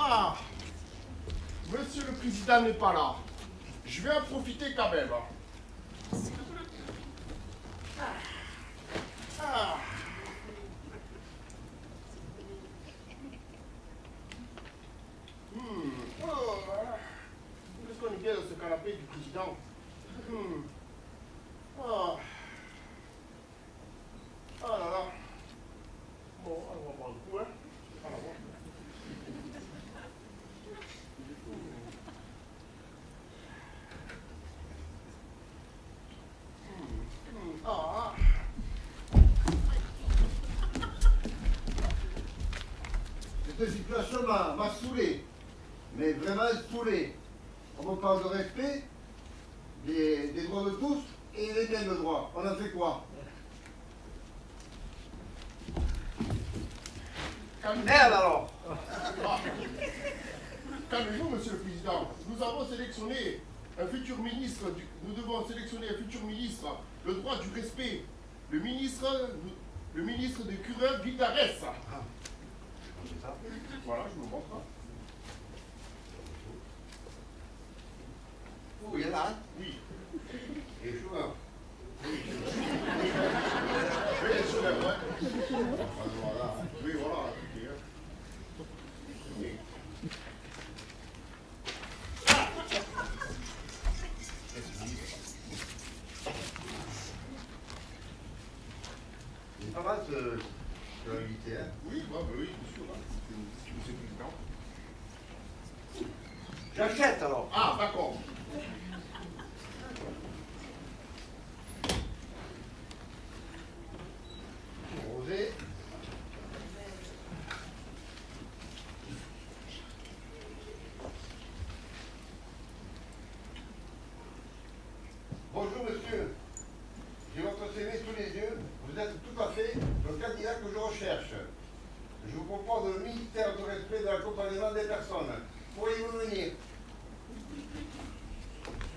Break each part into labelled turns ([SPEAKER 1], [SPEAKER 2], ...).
[SPEAKER 1] Ah Monsieur le Président n'est pas là. Je vais en profiter quand même. Ah. Hmm. Oh. Qu'est-ce qu'on est bien dans ce canapé du président? Hmm. Ah. Ah là là. Bon, on va voir le coup, hein. On va voir. Hmm. Ah.
[SPEAKER 2] Cette situation m'a saoulé, mais vraiment saoulé. On me parle de respect, des, des droits de tous et les mêmes droits. On en fait quoi?
[SPEAKER 1] Calmez-vous.
[SPEAKER 2] Merde alors
[SPEAKER 1] Ah. Calmez-vous, Monsieur le Président. Nous avons sélectionné un futur ministre, du- nous devons sélectionner un futur ministre, le droit du respect. Le ministre, le ministre de Cureur Guidares. Voilà, je vous montre. hein.
[SPEAKER 2] Oh, il y en a un.
[SPEAKER 1] Oui.
[SPEAKER 2] Et chômeur.
[SPEAKER 1] Oui, je l'ai, ouais.
[SPEAKER 2] Voilà.
[SPEAKER 1] Oui, voilà. ok, hein. Oui.
[SPEAKER 2] C'est pas mal ce, ce invité, hein.
[SPEAKER 1] Oui, bah, bah oui, bien sûr. hein. C'est- Monsieur le Président.
[SPEAKER 2] J'achète alors.
[SPEAKER 1] Ah, d'accord.
[SPEAKER 2] Rosé. Bonjour monsieur. J'ai votre CV sous les yeux. Vous êtes tout à fait le candidat que je recherche. Je vous propose le ministère du respect de l'accompagnement des personnes. Pourriez-vous venir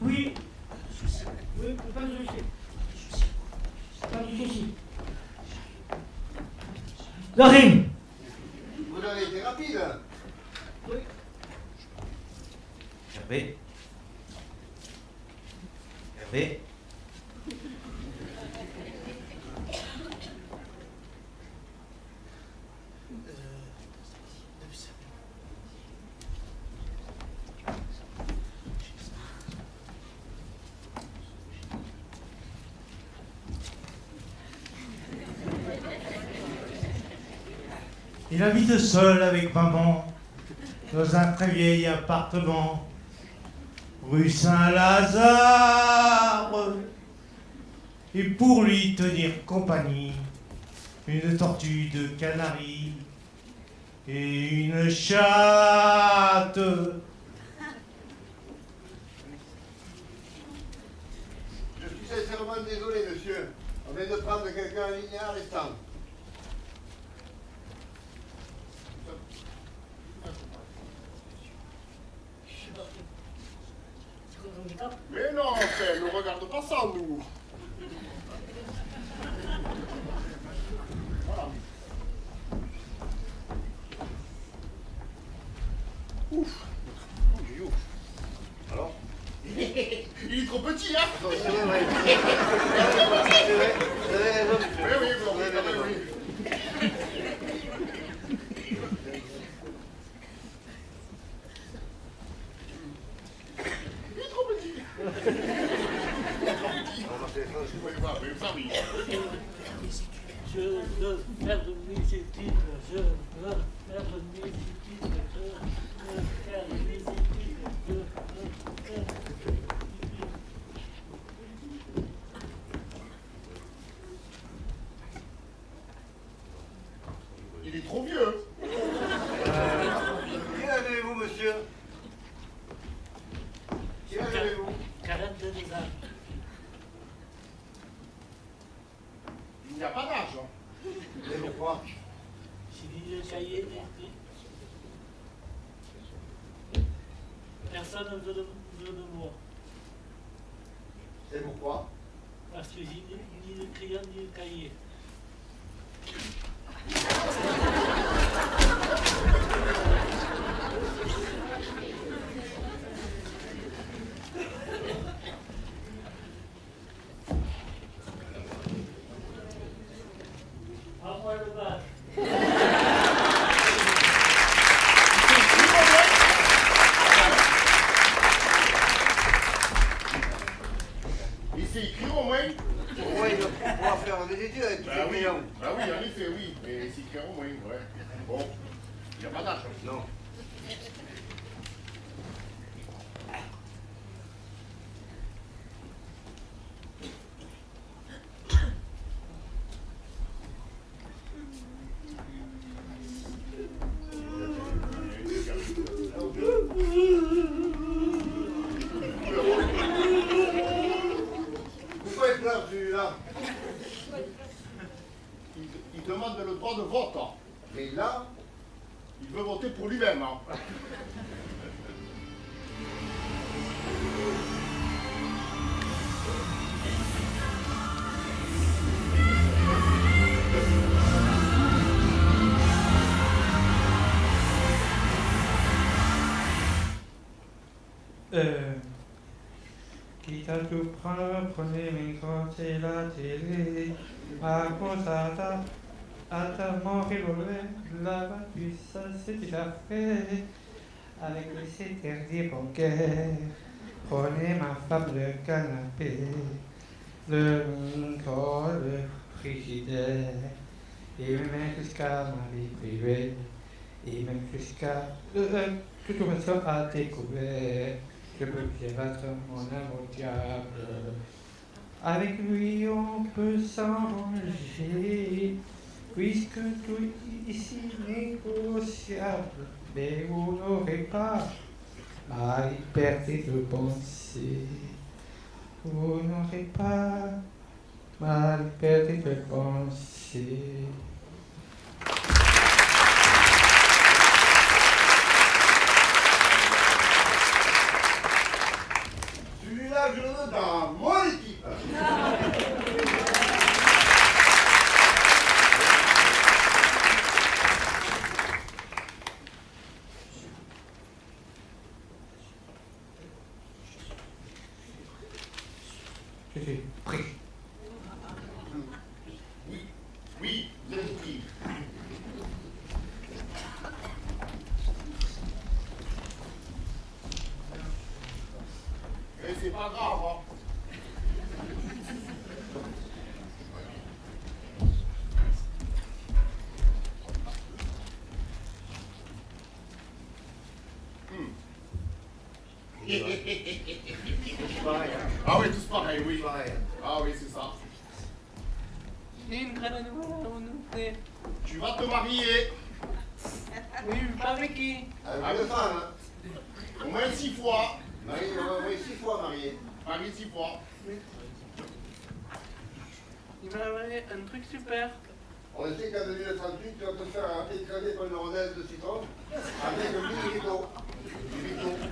[SPEAKER 3] Oui. Oui, pas de souci. Pas de souci. Zorim
[SPEAKER 2] Vous avez été rapide.
[SPEAKER 3] Oui.
[SPEAKER 4] Hervé Hervé
[SPEAKER 5] Il habite seul avec maman dans un très vieil appartement rue Saint-Lazare. Et pour lui tenir compagnie, une tortue de Canaries et une chatte.
[SPEAKER 2] Je suis sincèrement désolé, monsieur. On vient de prendre quelqu'un en ligne l'instant.
[SPEAKER 3] C'est quoi ton
[SPEAKER 1] Mais non, enfin, ne regarde pas ça, nous. Voilà. Ouf.
[SPEAKER 3] Personne ne
[SPEAKER 5] Euh, tout prendre, prenez mes grands et la télé. Grosse attaque, attaque mon revolver, la battue, ça c'est déjà fait. Avec les interdits bancaires, prenez ma femme le canapé, le micro, le frigidaire, et même jusqu'à ma vie privée, et même jusqu'à euh, toute façon à découvert. Je peux bien battre mon amour diable. Avec lui, on peut s'arranger, puisque tout ici négociable. Mais vous n'aurez pas ma liberté de penser. Vous n'aurez pas ma liberté de penser.
[SPEAKER 2] celui-là, je le veux dans mon équipe.
[SPEAKER 5] Je suis prêt.
[SPEAKER 1] Oui, oui, vous êtes pris. Mais c'est pas grave, hein. Hmm. Ah oui, tous pareil, oui. Ah oui, c'est ça.
[SPEAKER 4] Une.
[SPEAKER 1] Tu vas te marier
[SPEAKER 4] Oui, pas avec qui
[SPEAKER 2] Avec deux femmes, hein.
[SPEAKER 1] au moins six fois.
[SPEAKER 2] Marie, va six fois marié.
[SPEAKER 1] Marié six fois.
[SPEAKER 4] Il m'a envoyé un truc super.
[SPEAKER 2] On sait qu'en 2038, tu vas te faire écraser par une rondelle de citron avec un mini rideau. Du rideau.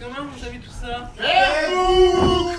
[SPEAKER 4] Comment vous savez tout ça?
[SPEAKER 1] Facebook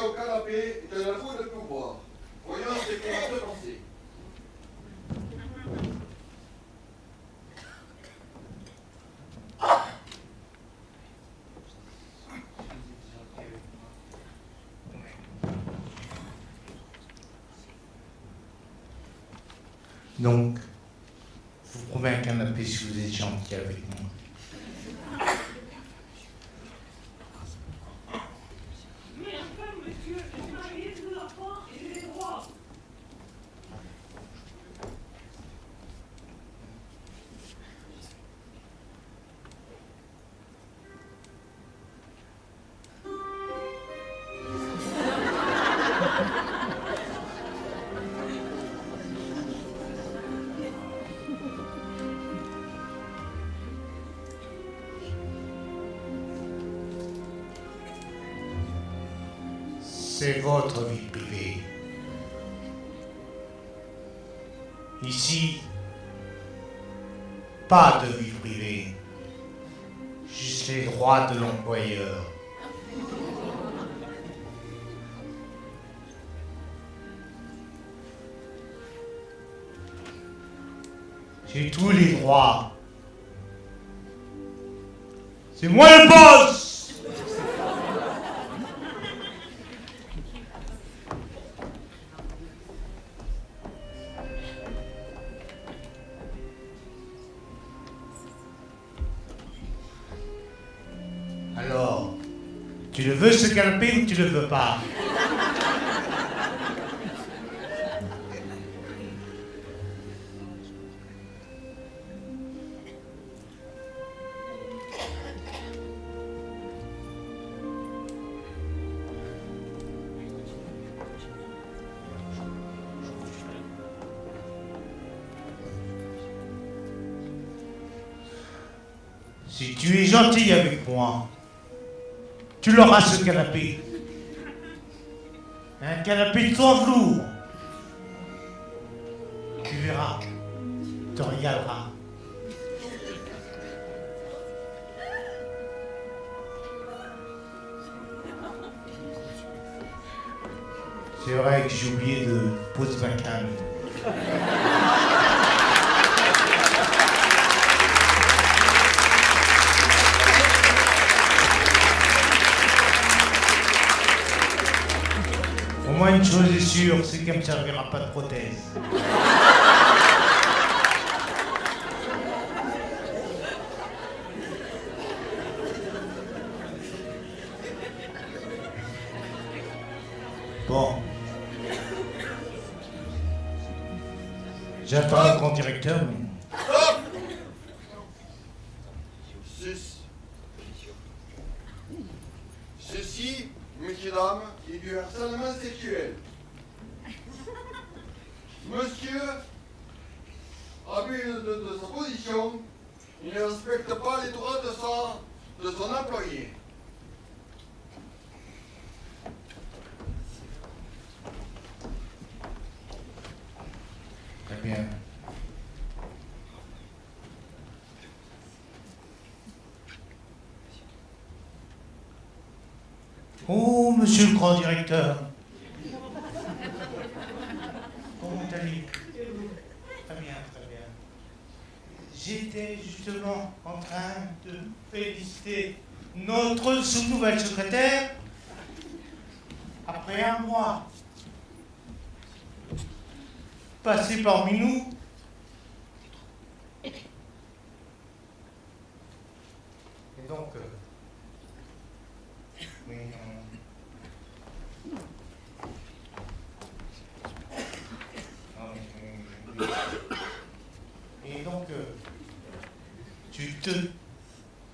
[SPEAKER 6] La
[SPEAKER 7] au canapé est un avou de pouvoir. Voyons ce qu'on a fait penser.
[SPEAKER 6] Donc, je vous promets un canapé si vous êtes gentil avec moi. C'est votre vie privée. Ici, pas de vie privée. Juste les droits de l'employeur. J'ai tous les droits. C'est moi le boss ou tu le veux pas. Si tu es gentil avec moi, tu l'auras ce canapé. Un canapé sans velours. Tu verras, tu regarderas. C'est vrai que j'ai oublié de poser ma canne. Moins une chose est sûre, c'est qu'elle ne me servira pas de prothèse. Bon. J'attends le grand directeur. mais-
[SPEAKER 7] Stop Ceci, ceci, messieurs, dames, est du harcèlement sexuel. Monsieur, abus de, de sa position, il ne respecte pas les droits de, sa, de son employé.
[SPEAKER 6] Très bien. Oh, monsieur le grand directeur. Comment allez-vous Très bien, très bien. J'étais justement en train de féliciter notre sous-nouvelle secrétaire après un mois passé parmi nous. Et donc, euh, oui, on- Ah, oui, oui, oui, Et donc, euh, tu te.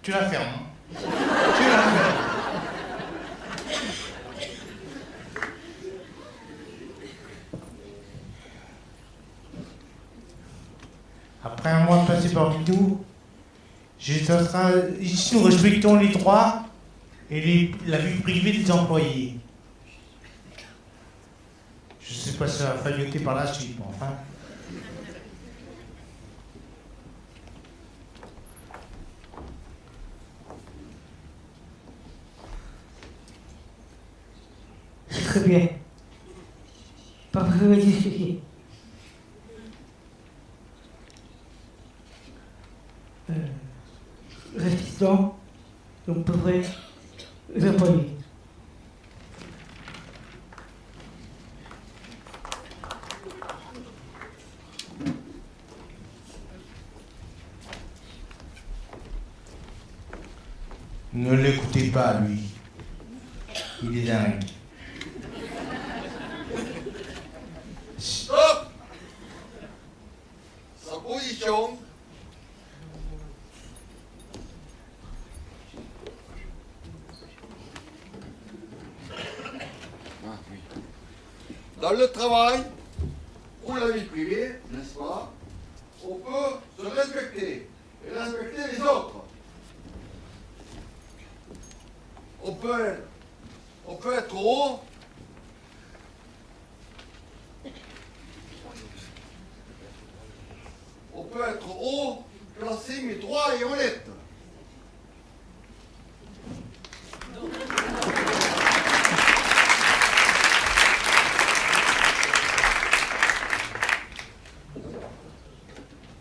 [SPEAKER 6] Tu la fermes. hein. Tu la fermes. Après un mois passé parmi nous, ici nous respectons les droits et la vie privée des employés. Je sais pas si ça va failloter par la suite, mais enfin.
[SPEAKER 8] Bien. Pas besoin de discuter. Euh, respectons, on pourrait les employés.
[SPEAKER 6] Ne l'écoutez pas, lui. Il est dingue.
[SPEAKER 7] Stop Ah. Dans le travail ou la vie privée, n'est-ce pas, on peut se respecter et respecter les autres. On peut être, on peut être haut On peut être haut, placé, mais droit et honnête.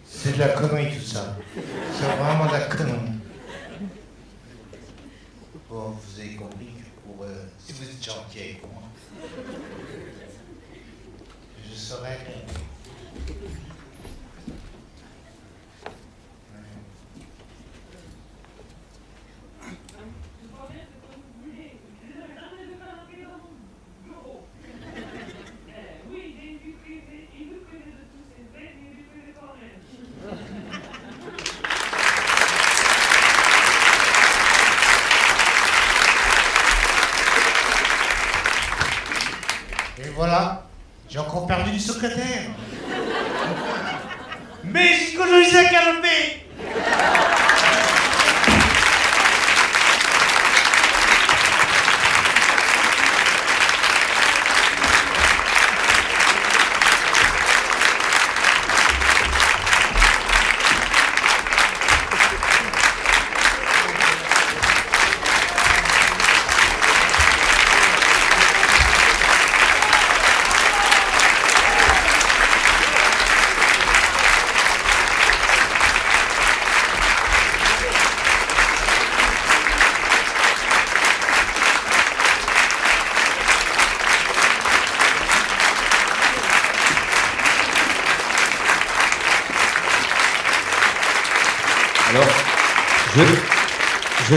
[SPEAKER 6] C'est de la connerie tout ça. C'est vraiment de la connerie. Bon, vous avez compris que pour, euh, si vous êtes gentil avec moi, je serai.
[SPEAKER 9] Oui, il est du privé, il nous connaît de tous ses bêtes, il nous connaît quand même.
[SPEAKER 6] Et voilà, j'ai encore perdu une secrétaire.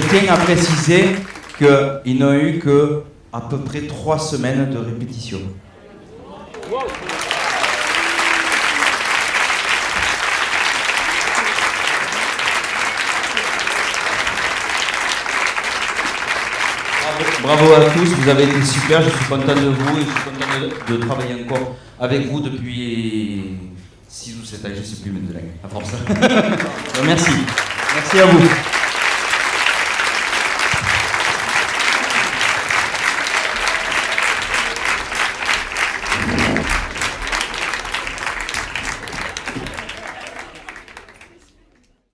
[SPEAKER 10] Je tiens à préciser qu'ils n'ont eu que à peu près trois semaines de répétition. Bravo, à tous, vous avez été super, je suis content de vous et je suis content de, de travailler encore avec vous depuis 6 ou 7 ans, je ne sais plus maintenant, à force. Merci, merci à vous.